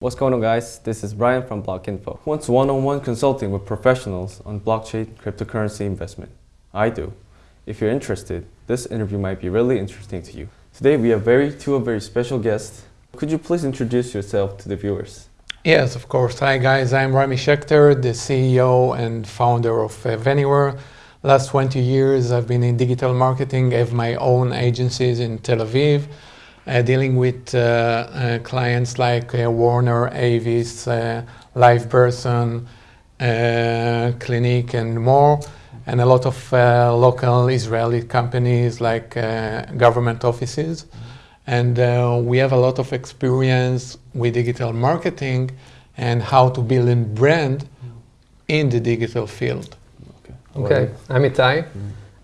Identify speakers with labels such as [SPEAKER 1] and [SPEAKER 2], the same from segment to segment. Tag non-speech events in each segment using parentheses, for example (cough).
[SPEAKER 1] What's going on guys? This is Brian from BlockInfo. Who wants one-on-one consulting with professionals on blockchain cryptocurrency investment? I do. If you're interested, this interview might be really interesting to you. Today we have very two very special guests. Could you please introduce yourself to the viewers?
[SPEAKER 2] Yes, of course. Hi guys, I'm Rami Schechter, the CEO and founder of uh. Last 20 years I've been in digital marketing, I have my own agencies in Tel Aviv dealing with uh, uh, clients like Warner, Avis, LivePerson, Clinique and more and a lot of uh, local Israeli companies like uh, government offices. And uh, we have a lot of experience with digital marketing and how to build a brand in the digital field.
[SPEAKER 3] Okay, okay. I'm Itai.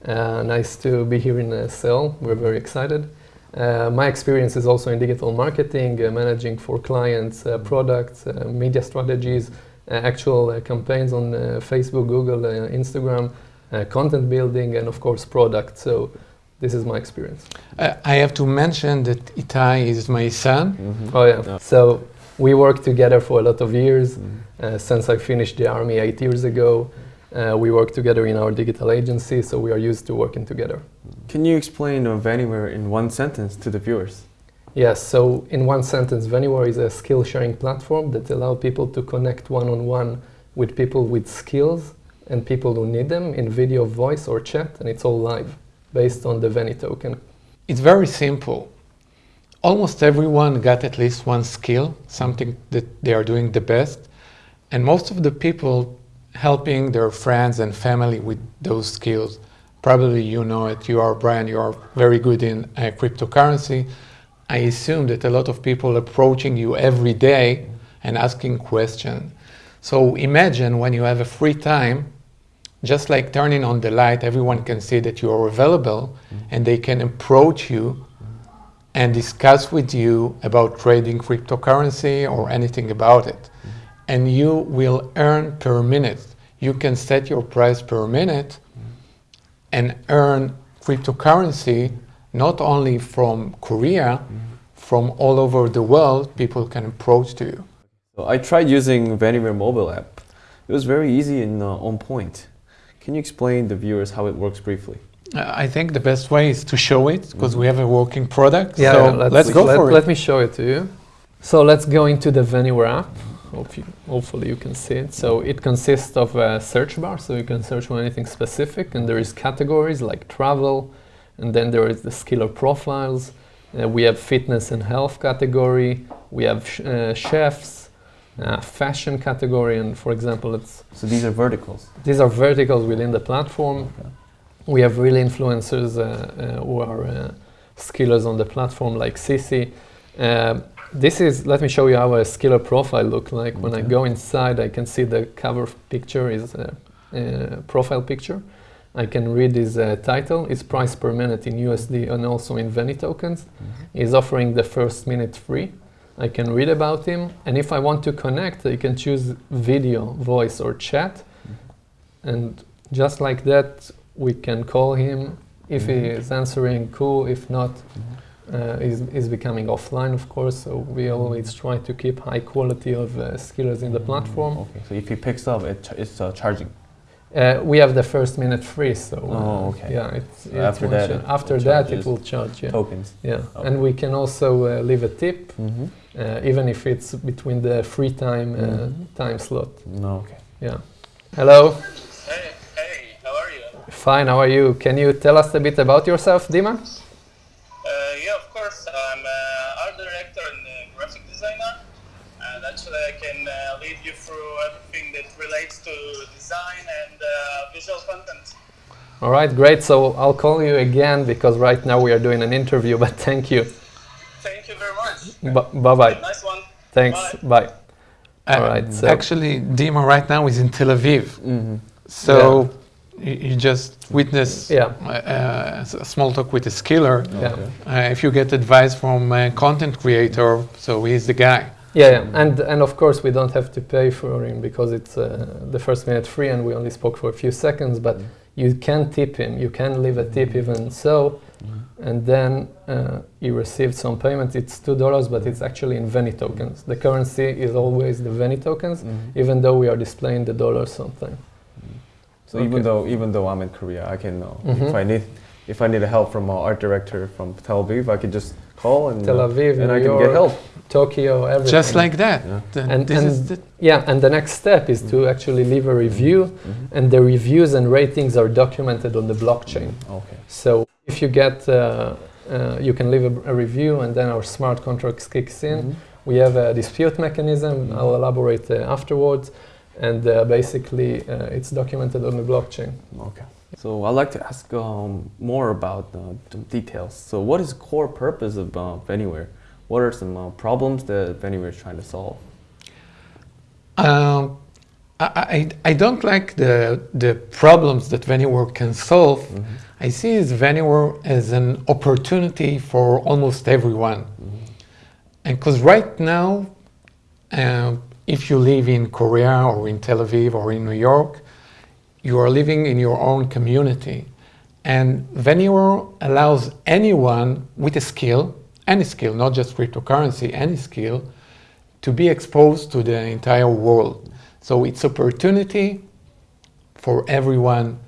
[SPEAKER 3] Mm. nice to be here in Seoul. We're very excited. Uh, my experience is also in digital marketing, uh, managing for clients uh, products, uh, media strategies, uh, actual uh, campaigns on Facebook, Google, Instagram, content building, and of course product. So this is my experience.
[SPEAKER 2] I have to mention that Itai is my son.
[SPEAKER 3] Mm -hmm. Oh yeah. So we worked together for a lot of years mm -hmm. since I finished the army eight years ago. Uh, we work together in our digital agency, so we are used to working together.
[SPEAKER 1] Can you explain uh, Vanywhere in one sentence to the viewers?
[SPEAKER 3] Yes, so in one sentence, Vanywhere is a skill sharing platform that allows people to connect one-on-one -on -one with people with skills and people who need them in video, voice or chat, and it's all live based on the Veni token.
[SPEAKER 2] It's very simple. Almost everyone got at least one skill, something that they are doing the best, and most of the people helping their friends and family with those skills. Probably you know it, you are Brian, you are very good in uh, cryptocurrency. I assume that a lot of people approaching you every day and asking questions. So imagine when you have a free time, just like turning on the light, everyone can see that you are available mm -hmm. and they can approach you and discuss with you about trading cryptocurrency or anything about it and you will earn per minute. You can set your price per minute and earn cryptocurrency not only from Korea, from all over the world, people can approach to you.
[SPEAKER 1] I tried using Vanywhere mobile app. It was very easy and uh, on point. Can you explain the viewers how it works briefly?
[SPEAKER 2] Uh, I think the best way is to show it because mm -hmm. we have a working product.
[SPEAKER 3] Yeah, so yeah, let's, let's, go let, for it. Let me show it to you. So let's go into the Vanywhere app. Hope you, hopefully you can see it. So it consists of a search bar, so you can search for anything specific, and there is categories like travel, and then there is the skiller profiles. Uh, we have fitness and health category. We have sh uh, chefs, uh, fashion category, and for example, it's
[SPEAKER 1] so these are verticals.
[SPEAKER 3] These are verticals within the platform. Okay. We have real influencers uh, uh, who are uh, skillers on the platform, like Sisi this is, let me show you how a skiller profile look like. Okay. When I go inside, I can see the cover picture is a, a profile picture. I can read his uh, title, his price per minute in USD and also in Veni tokens. Mm -hmm. He's offering the first minute free. I can read about him, and if I want to connect, I can choose video, voice, or chat. Mm -hmm. And just like that, we can call him. If mm -hmm. he mm-hmm. is answering, cool. If not, mm-hmm uh, is, is becoming offline, of course. So we always try to keep high quality of uh, skillers in the mm, platform.
[SPEAKER 1] Okay, so if he picks up, it ch it's uh, charging.
[SPEAKER 3] Uh, we have the first minute free, so uh,
[SPEAKER 1] oh, okay.
[SPEAKER 3] yeah, it's,
[SPEAKER 1] so after that, it
[SPEAKER 3] after that it will charge yeah.
[SPEAKER 1] tokens.
[SPEAKER 3] Yeah, okay. and we can also uh, leave a tip, mm -hmm. even if it's between the free time mm -hmm. time slot.
[SPEAKER 1] No, okay.
[SPEAKER 3] Yeah. Hello.
[SPEAKER 4] Hey, hey, how are you?
[SPEAKER 3] Fine. How are you? Can you tell us a bit about yourself, Dima?
[SPEAKER 4] You through everything that relates to design and uh, visual content.
[SPEAKER 3] All right, great. So I'll call you again because right now we are doing an interview, (laughs) but thank you.
[SPEAKER 4] Thank you very much.
[SPEAKER 3] B bye-bye.
[SPEAKER 4] Nice one.
[SPEAKER 3] Thanks. Bye. bye.
[SPEAKER 2] Uh, All right. So actually, Dima right now is in Tel Aviv. Mm -hmm. So yeah. you just witness yeah. Uh, a small talk with a skiller. Yeah. Uh, if you get advice from a content creator, so he's the guy.
[SPEAKER 3] Yeah, yeah, and and of course we don't have to pay for him because it's uh, the first minute free, and we only spoke for a few seconds. But mm. you can tip him. You can leave a tip mm. even so. Mm. and then uh, he received some payment. It's two dollars, but it's actually in Veni tokens. The currency is always the Veni tokens, even though we are displaying the dollar something.
[SPEAKER 1] So even though even though I'm in Korea, I can uh, if
[SPEAKER 3] Mhm.
[SPEAKER 1] I need if I need a help from an art director from Tel Aviv, I could just call and
[SPEAKER 3] Tel
[SPEAKER 1] uh,
[SPEAKER 3] Aviv,
[SPEAKER 1] and
[SPEAKER 3] New
[SPEAKER 1] I can
[SPEAKER 3] York,
[SPEAKER 1] get help.
[SPEAKER 3] Tokyo, everything.
[SPEAKER 2] Just like that.
[SPEAKER 1] Yeah.
[SPEAKER 2] The-
[SPEAKER 3] And-
[SPEAKER 2] this is
[SPEAKER 3] and-
[SPEAKER 2] the,
[SPEAKER 3] Yeah, and the next step is to actually leave a review,
[SPEAKER 1] Mhm.
[SPEAKER 3] and the reviews and ratings are documented on the blockchain.
[SPEAKER 1] Okay.
[SPEAKER 3] So if you get, uh, uh, you can leave a, a review, and then our smart contracts kicks in.
[SPEAKER 1] Mhm.
[SPEAKER 3] We have a dispute mechanism.
[SPEAKER 1] Mhm.
[SPEAKER 3] I'll elaborate uh, afterwards, and uh, basically uh, it's documented on the blockchain.
[SPEAKER 1] Okay. So I'd like to ask um, more about uh, the details. So what is the core purpose of uh, Anywhere? What are some uh, problems that Anywhere is trying to solve?
[SPEAKER 2] Um, I, I, I don't like the, the problems that Vanywhere can solve. I see as Vanywhere as an opportunity for almost everyone. And because right now, uh, if you live in Korea or in Tel Aviv or in New York, you are living in your own community. And Vanywhere allows anyone with a skill, any skill, not just cryptocurrency, any skill, to be exposed to the entire world. So it's opportunity for everyone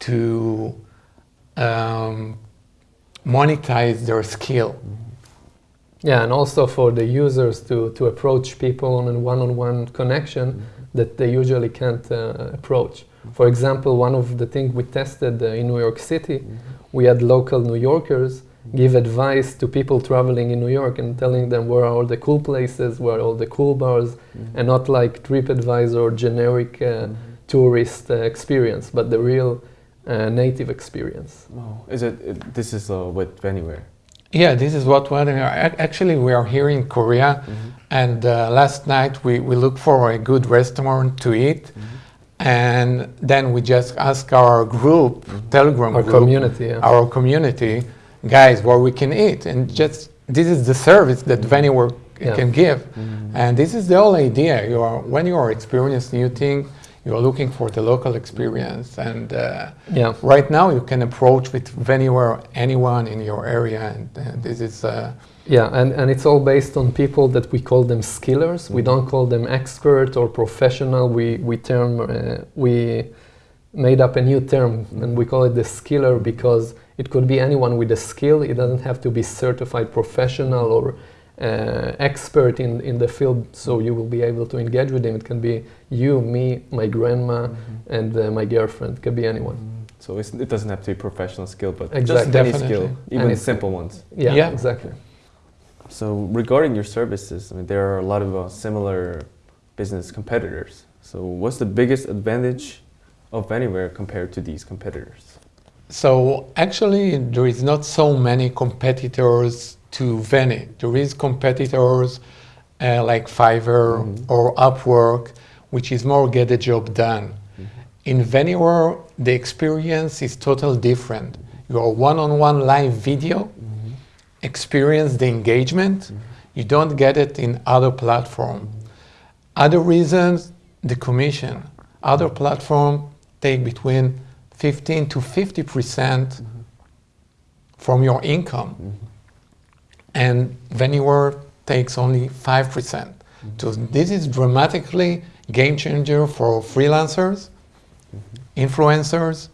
[SPEAKER 2] to um, monetize their skill.
[SPEAKER 3] Yeah, and also for the users to, to approach people on a one-on-one connection that they usually can't uh, approach. For example, one of the things we tested uh, in New York City, we had local New Yorkers give advice to people traveling in New York and telling them where are all the cool places, where are all the cool bars, and not like TripAdvisor or generic uh, tourist uh, experience, but the real uh, native experience.
[SPEAKER 1] Oh, is it, it this is uh, with Anywhere?
[SPEAKER 2] Yeah, this is what we are. ac- Actually, we are here in Korea, and uh, last night we, we looked for a good restaurant to eat, and then we just ask our group, Telegram
[SPEAKER 3] Our
[SPEAKER 2] group,
[SPEAKER 3] community, yeah.
[SPEAKER 2] our community, guys, where we can eat, and just this is the service that mm-hmm.
[SPEAKER 3] Vanywhere Yeah.
[SPEAKER 2] can give, mm-hmm. and this is the whole idea. You are when you are experiencing new thing, you are looking for the local experience, and. Uh,
[SPEAKER 3] Yeah.
[SPEAKER 2] Right now, you can approach with anywhere, anyone in your area, and, and this is uh,
[SPEAKER 3] Yeah, and, and it's all based on people that we call them skillers. We don't call them expert or professional. We we term uh, we made up a new term and we call it the skiller because it could be anyone with a skill. It doesn't have to be certified professional or expert in, in the field. So you will be able to engage with them. It can be you, me, my grandma, and uh, my girlfriend. It can be anyone.
[SPEAKER 1] So it's, it doesn't have to be professional skill, but just
[SPEAKER 3] Exactly.
[SPEAKER 1] any
[SPEAKER 2] Definitely.
[SPEAKER 1] skill, even
[SPEAKER 3] Any
[SPEAKER 1] simple ones.
[SPEAKER 3] Yeah,
[SPEAKER 2] Yeah.
[SPEAKER 3] exactly.
[SPEAKER 1] So regarding your services, I mean, there are a lot of uh, similar business competitors. So what's the biggest advantage of Anywhere compared to these competitors?
[SPEAKER 2] so. Actually, there is not so many competitors to Veni. There is competitors uh, like Fiverr
[SPEAKER 1] Mhm.
[SPEAKER 2] or Upwork, which is more get the job done. Mm-hmm. In Vanywhere, the experience is totally different. Your one-on-one live video mm-hmm. experience the engagement. Mm-hmm. You don't get it in other platform. Other reasons, the commission. Other platform take between 15 to 50 percent from your income, and Vanywhere takes only five percent. So this is dramatically game changer for freelancers, influencers,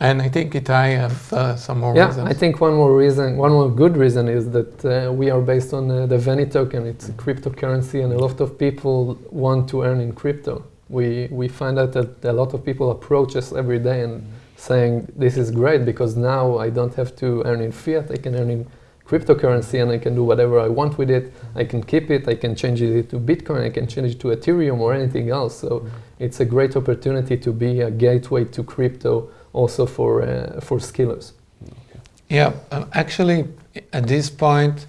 [SPEAKER 2] and I think it I have uh, some more
[SPEAKER 3] Yeah,
[SPEAKER 2] reasons.
[SPEAKER 3] I think one more reason, one more good reason is that uh, we are based on uh, the Veni token. It's a cryptocurrency, and a lot of people want to earn in crypto. We we find out that a lot of people approach us every day and saying this is great because now I don't have to earn in fiat. I can earn in cryptocurrency, and I can do whatever I want with it. I can keep it. I can change it to Bitcoin. I can change it to Ethereum or anything else. So it's a great opportunity to be a gateway to crypto also for uh, for skillers.
[SPEAKER 2] Yeah, um, actually, at this point,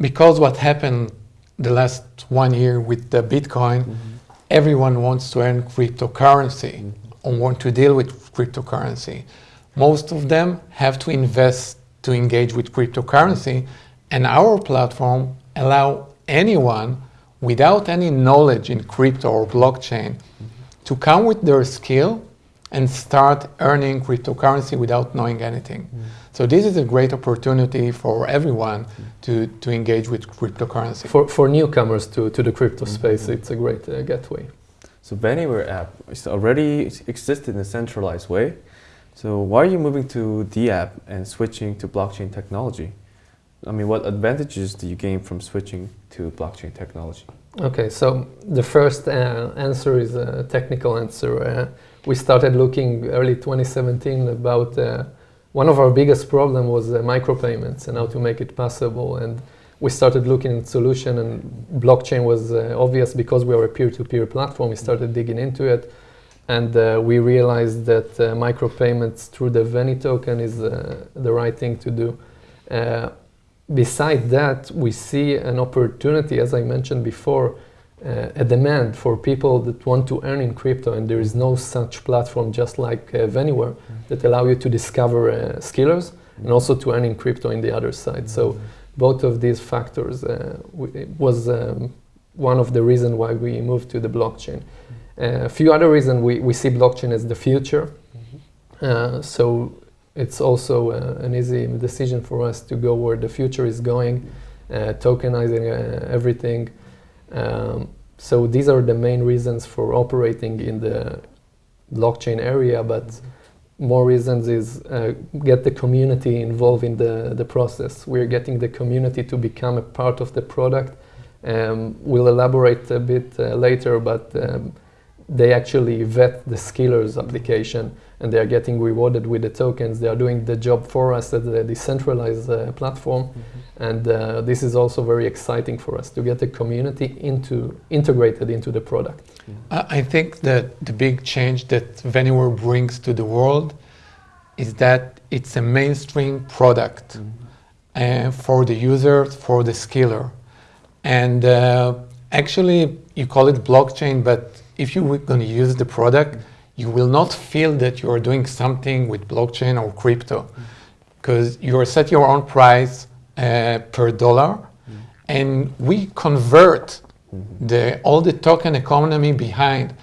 [SPEAKER 2] because what happened the last one year with the Bitcoin, everyone wants to earn cryptocurrency or want to deal with cryptocurrency. Most of them have to invest to engage with cryptocurrency, and our platform allow anyone without any knowledge in crypto or blockchain to come with their skill and start earning cryptocurrency without knowing anything.
[SPEAKER 3] Mm.
[SPEAKER 2] So this is a great opportunity for everyone to, to engage with cryptocurrency.
[SPEAKER 3] For, for newcomers to, to the crypto space, it's a great uh, gateway.
[SPEAKER 1] So Anywhere app is already existed in a centralized way. So why are you moving to the app and switching to blockchain technology? I mean, what advantages do you gain from switching to blockchain technology?
[SPEAKER 3] Okay, so the first uh, answer is a technical answer. Uh, we started looking early 2017 about uh, one of our biggest problem was uh, micropayments and how to make it possible. And we started looking at solution and blockchain was uh, obvious because we are a peer-to-peer platform. We started digging into it and uh, we realized that uh, micropayments through the Veni token is uh, the right thing to do. Uh, beside that, we see an opportunity, as I mentioned before, uh, a demand for people that want to earn in crypto, and there is no such platform just like uh, Vanywhere that allow you to discover uh, skillers and also to earn in crypto in the other side. So both of these factors uh, w- was um, one of the reasons why we moved to the blockchain. A few other reasons we, we see blockchain as the future. Uh, so it's also uh, an easy decision for us to go where the future is going, uh, tokenizing uh, everything. Um, so these are the main reasons for operating in the blockchain area, but more reasons is uh, get the community involved in the, the process. We're getting the community to become a part of the product. Um, we'll elaborate a bit uh, later, but um, they actually vet the Skillers application and they are getting rewarded with the tokens. They are doing the job for us at the decentralized uh, platform, and uh, this is also very exciting for us to get the community into integrated into the product.
[SPEAKER 2] I I think that the big change that Vanywhere brings to the world is that it's a mainstream product uh, for the user, for the skiller. And uh, actually, you call it blockchain, but if you're going to use the product, you will not feel that you are doing something with blockchain or crypto because you are set your own price uh, per dollar and we convert the, all the token economy behind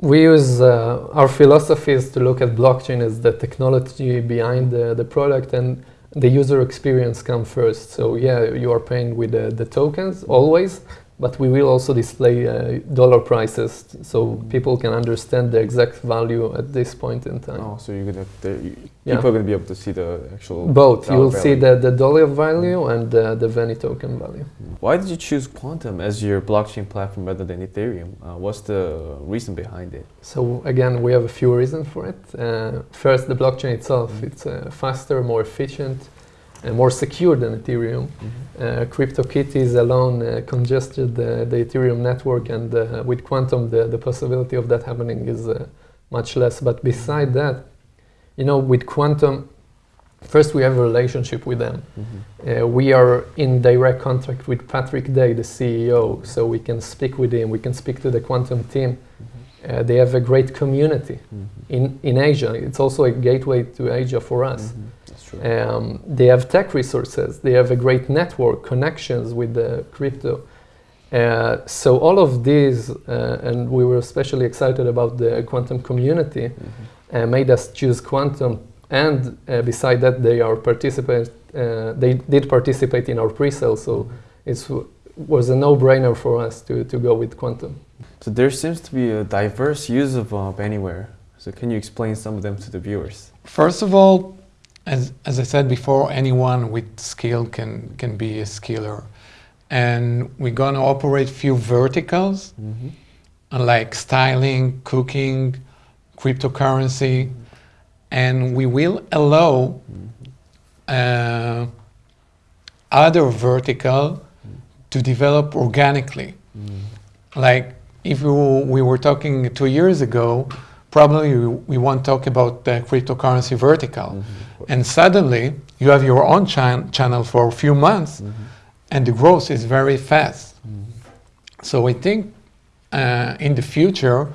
[SPEAKER 3] We use uh, our philosophies to look at blockchain as the technology behind the, the product and the user experience come first. So yeah, you are paying with the, the tokens always, but we will also display uh, dollar prices so people can understand the exact value at this point in time.
[SPEAKER 1] Oh, so you're gonna you,
[SPEAKER 3] Yeah.
[SPEAKER 1] people are gonna be able to see the actual
[SPEAKER 3] Both. You will see the, the dollar value and uh, the Veni token value.
[SPEAKER 1] Why did you choose Qtum as your blockchain platform rather than Ethereum? Uh, what's the reason behind it?
[SPEAKER 3] So again, we have a few reasons for it. Uh, first, the blockchain itself. It's uh, faster, more efficient, and more secure than Ethereum. Uh, CryptoKitties alone uh, congested the, the Ethereum network, and uh, with Qtum, the, the possibility of that happening is uh, much less. But beside that, you know, with Qtum, first we have a relationship with them. Uh, we are in direct contact with Patrick Dai, the CEO, so we can speak with him. We can speak to the Qtum team. Uh, they have a great community in, in Asia. It's also a gateway to Asia for us.
[SPEAKER 1] That's.
[SPEAKER 3] Um, they have tech resources. They have a great network connections with the crypto. Uh, so all of these, uh, and we were especially excited about the Qtum community, uh, made us choose Qtum. And uh, beside that, they are participate. Uh, they did participate in our pre-sale, so it was a no-brainer for us to, to go with Qtum.
[SPEAKER 1] So there seems to be a diverse use of uh, Anywhere. So can you explain some of them to the viewers?
[SPEAKER 2] First of all, as, as I said before, anyone with skill can, can be a skiller. And we're going to operate few verticals like styling, cooking, cryptocurrency, and we will allow uh, other vertical to develop organically. Like if you, we were talking two years ago, probably we, we won't talk about the cryptocurrency vertical. And suddenly you have your own chan- channel for a few months and the growth is very fast. So I think uh, in the future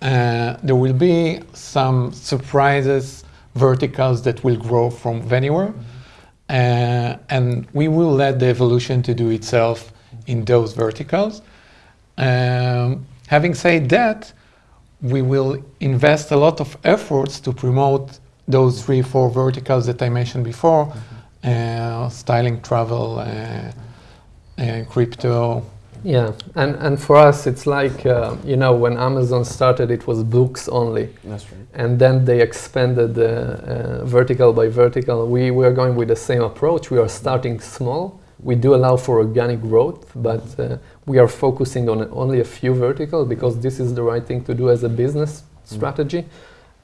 [SPEAKER 2] uh, there will be some surprises verticals that will grow from Vanywhere. Uh, and we will let the evolution to do itself in those verticals. Um, having said that, we will invest a lot of efforts to promote those three, four verticals that I mentioned before uh, styling, travel, uh, uh, crypto.
[SPEAKER 3] Yeah, and, and for us, it's like, uh, you know, when Amazon started, it was books only.
[SPEAKER 1] That's right.
[SPEAKER 3] And then they expanded uh, uh, vertical by vertical. We, we are going with the same approach. We are starting small. We do allow for organic growth, but uh, we are focusing on only a few verticals because this is the right thing to do as a business strategy.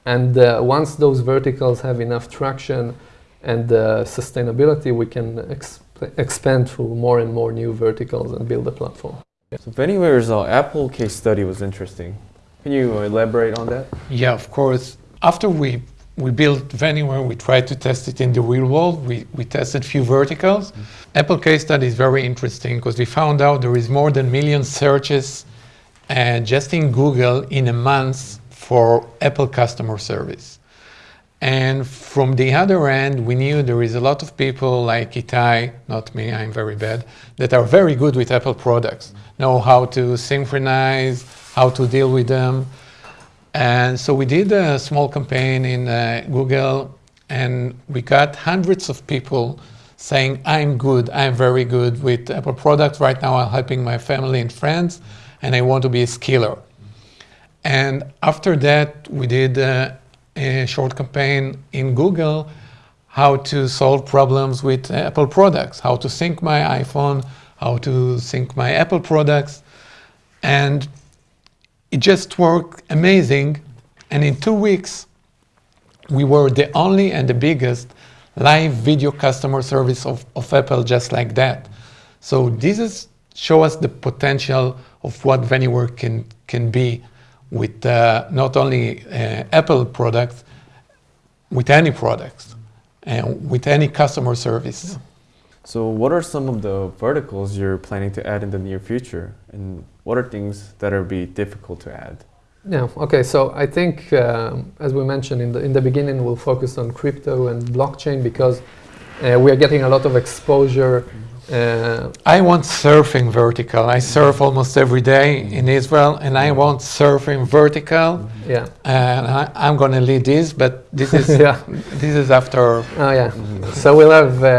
[SPEAKER 3] And uh, once those verticals have enough traction and uh, sustainability, we can exp- expand to more and more new verticals and build a platform.
[SPEAKER 1] So Vanywhere's uh, Apple case study was interesting. Can you elaborate on that?
[SPEAKER 2] Yeah, of course. After we we built Vanywhere, we tried to test it in the real world. We, we tested few verticals. Apple case study is very interesting because we found out there is more than million searches uh, just in Google in a month for Apple customer service. And from the other end, we knew there is a lot of people like Itai, not me, I'm very bad, that are very good with Apple products, know how to synchronize, how to deal with them. And so we did a small campaign in uh, Google, and we got hundreds of people saying, I'm good, I'm very good with Apple products. Right now, I'm helping my family and friends, and I want to be a skiller. And after that, we did uh, a short campaign in Google how to solve problems with Apple products, how to sync my iPhone, how to sync my Apple products. And it just worked amazing. And in two weeks, we were the only and the biggest live video customer service of, of Apple just like that. So this is show us the potential of what Vanywhere can, can be with uh, not only uh, Apple products, with any products, and with any customer service.
[SPEAKER 1] So what are some of the verticals you're planning to add in the near future? And what are things that are be difficult to add?
[SPEAKER 3] Yeah, okay, so I think, um, as we mentioned in the, in the beginning, we'll focus on crypto and blockchain because uh, we are getting a lot of exposure. Uh,
[SPEAKER 2] I want surfing vertical. I surf almost every day in Israel, and I want surfing vertical.
[SPEAKER 3] yeah,
[SPEAKER 2] And I, I'm going to lead this, but this is (laughs)
[SPEAKER 3] yeah.
[SPEAKER 2] this is after.
[SPEAKER 3] Oh yeah. So we'll have uh,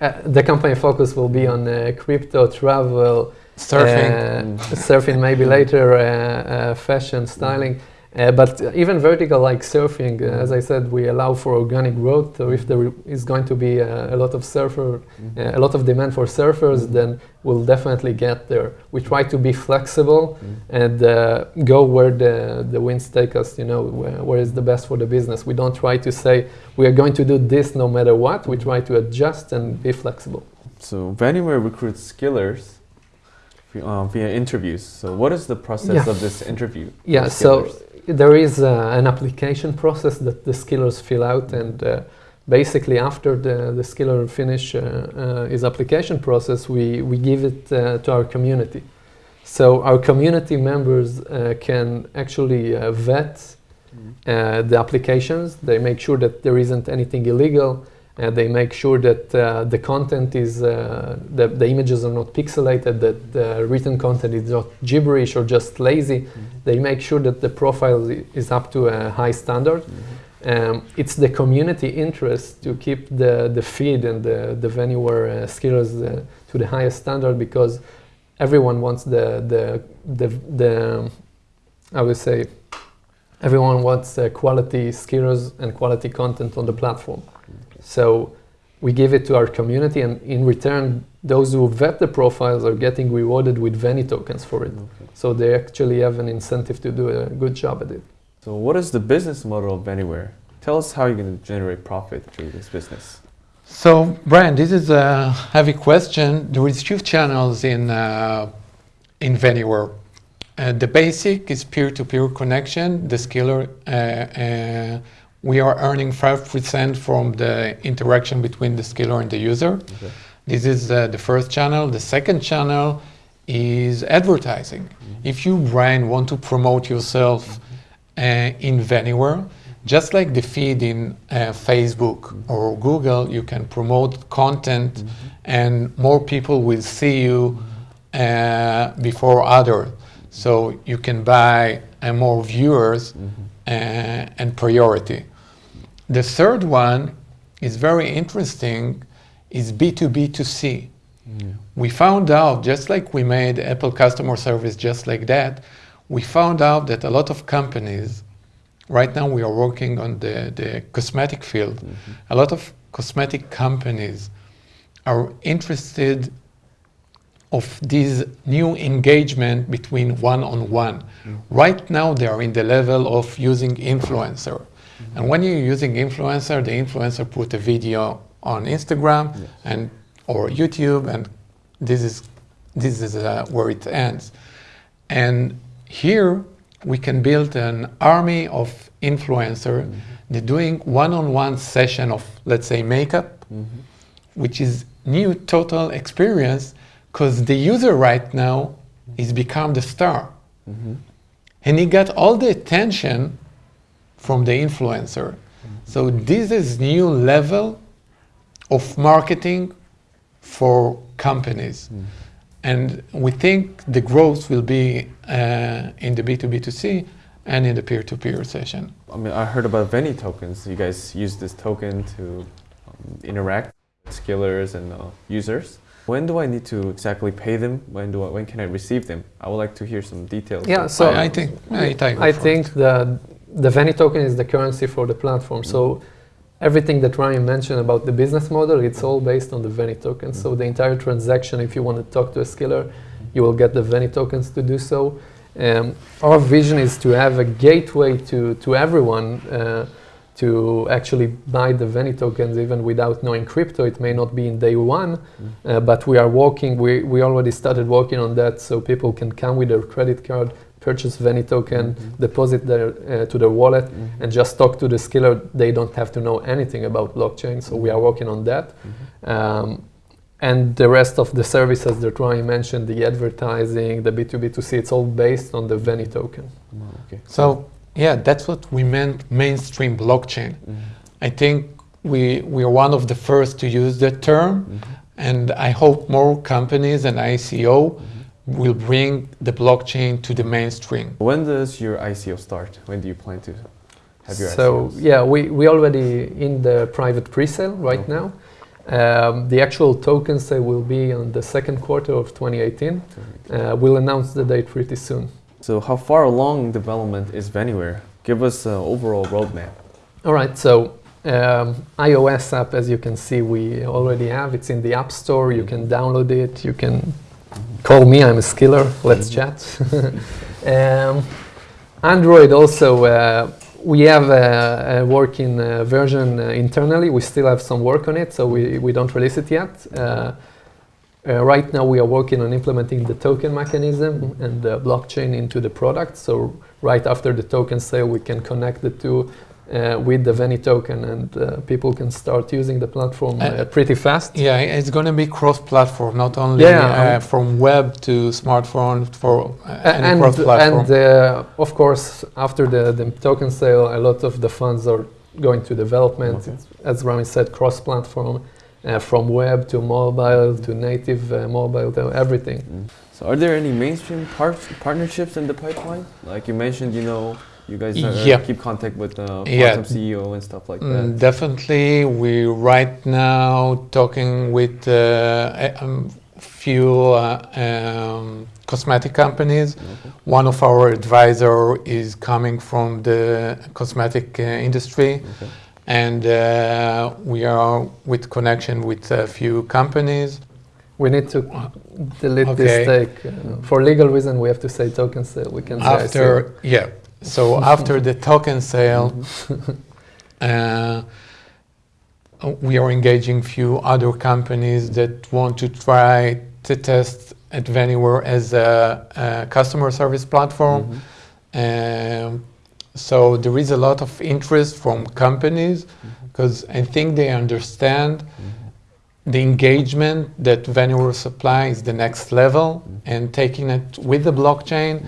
[SPEAKER 3] uh, the company focus will be on uh, crypto, travel,
[SPEAKER 2] Surfing.
[SPEAKER 3] uh, surfing maybe later, uh, uh, fashion, styling. Uh, but even vertical like surfing, uh, as I said, we allow for organic growth. So if there is going to be uh, a lot of surfer, uh, a lot of demand for surfers, then we'll definitely get there. We try to be flexible and uh, go where the, the winds take us, you know, where, where is the best for the business. We don't try to say we are going to do this no matter what. We try to adjust and be flexible.
[SPEAKER 1] So Vanywhere recruits skillers vi- uh, via interviews. So what is the process
[SPEAKER 3] Yeah.
[SPEAKER 1] of this interview?
[SPEAKER 3] Yeah, so there is uh, an application process that the skillers fill out and uh, basically after the, the skiller finish uh, uh, his application process we, we give it uh, to our community so our community members uh, can actually uh, vet uh, the applications they make sure that there isn't anything illegal uh, they make sure that uh, the content is uh, the, the images are not pixelated that the written content is not gibberish or just lazy they make sure that the profile is up to a high standard. Um, it's the community interest to keep the, the feed and the, the Vanywhere uh, skills uh, to the highest standard because everyone wants the, the, the, the I would say, everyone wants uh, quality skills and quality content on the platform. So we give it to our community, and in return, those who vet the profiles are getting rewarded with Veni tokens for it. So they actually have an incentive to do a good job at it.
[SPEAKER 1] So what is the business model of Vanywhere? Tell us how you're going to generate profit through this business.
[SPEAKER 2] So, Brian, this is a heavy question. There is few channels in uh, in Vanywhere. Uh, the basic is peer-to-peer connection. The skiller, uh, uh, we are earning five percent from the interaction between the skiller and the user. This is uh, the first channel. The second channel is advertising. If you, brand want to promote yourself uh, in Vanywhere, just like the feed in uh, Facebook or Google, you can promote content and more people will see you uh, before others. So you can buy and more viewers
[SPEAKER 1] Mhm.
[SPEAKER 2] uh, and priority. The third one is very interesting is B2B2C.
[SPEAKER 1] Yeah. Mm.
[SPEAKER 2] We found out, just like we made Apple customer service just like that, we found out that a lot of companies, right now we are working on the, the cosmetic field, mm-hmm. a lot of cosmetic companies are interested of this new engagement between one-on-one. Mm. Right now they are in the level of using influencer. And when you're using influencer, the influencer put a video on Instagram
[SPEAKER 1] Yes.
[SPEAKER 2] and or YouTube, and this is this is uh, where it ends. And here we can build an army of influencer. They're doing one-on-one session of let's say makeup,
[SPEAKER 1] Mhm.
[SPEAKER 2] which is new total experience because the user right now is become the star
[SPEAKER 1] Mhm.
[SPEAKER 2] and he got all the attention from the influencer so this is new level of marketing for companies and we think the growth will be uh, in the b2b2c and in the peer-to-peer session
[SPEAKER 1] I mean, I heard about Veni tokens. You guys use this token to um, interact with skillers and uh, users. When do I need to exactly pay them? When do I, when can I receive them? I would like to hear some details.
[SPEAKER 3] Yeah, so-
[SPEAKER 2] I, I think I, take
[SPEAKER 3] I think the the Veni token is the currency for the platform. So everything that Ryan mentioned about the business model, it's all based on the Veni token. So the entire transaction, if you want to talk to a skiller, you will get the Veni tokens to do so. Um, our vision is to have a gateway to to everyone. Uh, to actually buy the Veni tokens even without knowing crypto. It may not be in day one, uh, but we are working, we, we already started working on that so people can come with their credit card, purchase Veni token, deposit their, uh, to their wallet,
[SPEAKER 1] Mhm.
[SPEAKER 3] and just talk to the skiller. They don't have to know anything about blockchain, so we are working on that. Um, and the rest of the services that Ryan mentioned, the advertising, the B2B2C, it's all based on the Veni token.
[SPEAKER 1] Oh, okay.
[SPEAKER 2] So yeah, that's what we meant mainstream blockchain.
[SPEAKER 1] Mhm.
[SPEAKER 2] I think we we are one of the first to use that term, and I hope more companies and ICO will bring the blockchain to the mainstream.
[SPEAKER 1] When does your ICO start? When do you plan to have your
[SPEAKER 3] So
[SPEAKER 1] ICOs?
[SPEAKER 3] yeah, we we already in the private pre-sale right
[SPEAKER 1] Okay.
[SPEAKER 3] now. Um, the actual token sale will be on the second quarter of 2018. Uh, we'll announce the date pretty soon.
[SPEAKER 1] So how far along development is Vanywhere? Give us an overall roadmap.
[SPEAKER 3] All right, so um, iOS app, as you can see, we already have. It's in the App Store. You can download it. You can call me. I'm a skiller. Let's chat. (laughs) um, Android also. Uh, we have a, a working uh, version uh, internally. We still have some work on it, so we, we don't release it yet. Uh, uh, right now, we are working on implementing the token mechanism and the blockchain into the product. So right after the token sale, we can connect the two uh, with the Veni token, and uh, people can start using the platform uh,
[SPEAKER 2] Uh,
[SPEAKER 3] pretty fast.
[SPEAKER 2] Yeah, it's going to be cross-platform, not only
[SPEAKER 3] Yeah,
[SPEAKER 2] uh,
[SPEAKER 3] um,
[SPEAKER 2] from web to smartphone for uh,
[SPEAKER 3] A-
[SPEAKER 2] any
[SPEAKER 3] and
[SPEAKER 2] cross-platform.
[SPEAKER 3] and uh, of course, after the, the token sale, a lot of the funds are going to development.
[SPEAKER 1] Okay.
[SPEAKER 3] As Rami said, cross-platform, uh, from web to mobile to native uh, mobile to everything.
[SPEAKER 1] Mm. So are there any mainstream par- partnerships in the pipeline? Like you mentioned, you know, you guys uh,
[SPEAKER 2] Yeah.
[SPEAKER 1] keep contact with the
[SPEAKER 2] Yeah.
[SPEAKER 1] Qtum CEO and stuff like
[SPEAKER 2] Mm,
[SPEAKER 1] that.
[SPEAKER 2] definitely, we right now talking with uh, a um, few uh, um, cosmetic companies.
[SPEAKER 1] Okay.
[SPEAKER 2] One of our advisor is coming from the cosmetic uh, industry,
[SPEAKER 1] Okay.
[SPEAKER 2] and uh, we are with connection with a few companies.
[SPEAKER 3] We need to delete
[SPEAKER 2] Okay.
[SPEAKER 3] this take. Uh, for legal reason, we have to say token sale. We can say
[SPEAKER 2] After yeah, so after the token sale, uh, we are engaging few other companies that want to try to test Advanyware as a, a customer service platform.
[SPEAKER 1] Mhm.
[SPEAKER 2] Um, so there is a lot of interest from companies because I think they understand the engagement that Venue supply is the next level, and taking it with the blockchain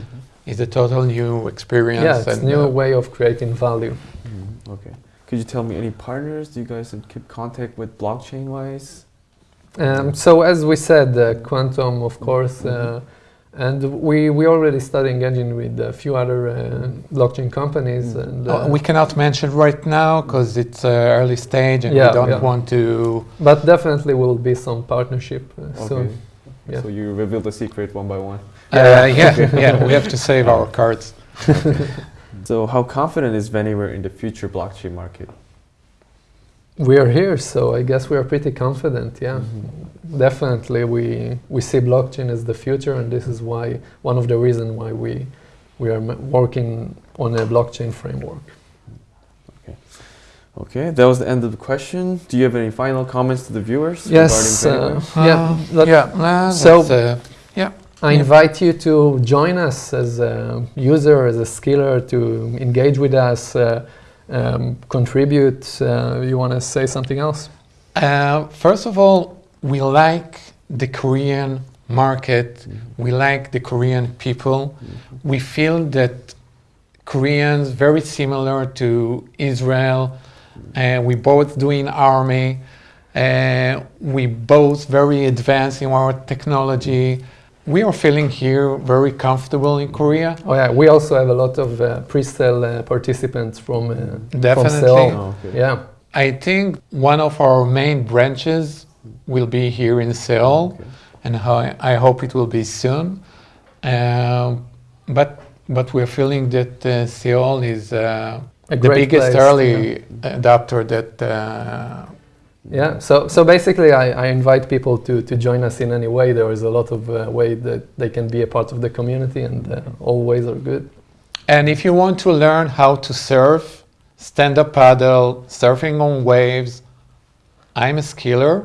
[SPEAKER 2] is a total new experience.
[SPEAKER 3] Yeah, it's
[SPEAKER 2] and,
[SPEAKER 3] new
[SPEAKER 2] uh,
[SPEAKER 3] way of creating value.
[SPEAKER 1] Mhm. Okay. Could you tell me any partners? Do you guys keep contact with blockchain wise?
[SPEAKER 3] Um, so as we said, uh, Qtum, of course, uh, And we we already started engaging with a few other uh, blockchain companies. And uh,
[SPEAKER 2] Uh, we cannot mention right now because it's uh, early stage and
[SPEAKER 3] Yeah,
[SPEAKER 2] we don't
[SPEAKER 3] yeah.
[SPEAKER 2] want to.
[SPEAKER 3] but definitely will be some partnership uh,
[SPEAKER 1] Okay.
[SPEAKER 3] soon. Yeah.
[SPEAKER 1] So you reveal the secret one by one.
[SPEAKER 2] Uh, yeah, (laughs) yeah, we have to save our cards. (laughs)
[SPEAKER 1] So how confident is Veniver in the future blockchain market?
[SPEAKER 3] We are here, so I guess we are pretty confident. Yeah,
[SPEAKER 1] Mm-hmm.
[SPEAKER 3] definitely. We we see blockchain as the future, and this is why one of the reasons why we we are working on a blockchain framework.
[SPEAKER 1] Okay, that was the end of the question. Do you have any final comments to the viewers
[SPEAKER 3] Yes.
[SPEAKER 1] regarding
[SPEAKER 3] Uh,
[SPEAKER 1] Veniver?
[SPEAKER 3] yeah.
[SPEAKER 2] Uh, yeah, uh,
[SPEAKER 3] So-
[SPEAKER 2] uh,
[SPEAKER 3] I invite you to join us as a user, as a skiller, to engage with us, uh, um, contribute. Uh, you want to say something else?
[SPEAKER 2] Uh, first of all, we like the Korean market. We like the Korean people. We feel that Koreans very similar to Israel. Uh, we both doing army. Uh, we both very advanced in our technology. We are feeling here very comfortable in Korea.
[SPEAKER 3] Oh yeah, we also have a lot of uh, pre-sale uh, participants from uh,
[SPEAKER 2] Definitely.
[SPEAKER 3] from Seoul.
[SPEAKER 1] Oh, okay.
[SPEAKER 3] Yeah.
[SPEAKER 2] I think one of our main branches will be here in Seoul,
[SPEAKER 1] Okay.
[SPEAKER 2] and I, I hope it will be soon. Um, but but we're feeling that uh, Seoul is uh,
[SPEAKER 3] A
[SPEAKER 2] the biggest
[SPEAKER 3] place,
[SPEAKER 2] early adopter that. Uh,
[SPEAKER 3] Yeah, so so basically, I, I invite people to, to join us in any way. There is a lot of uh, way that they can be a part of the community, and uh, all ways are good.
[SPEAKER 2] and if you want to learn how to surf, stand up paddle, surfing on waves, I'm a skiller,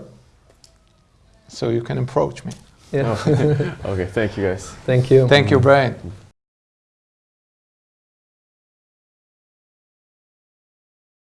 [SPEAKER 2] so you can approach me.
[SPEAKER 3] Yeah, (laughs)
[SPEAKER 1] Okay, thank you guys.
[SPEAKER 3] thank you.
[SPEAKER 2] Thank you, Brian.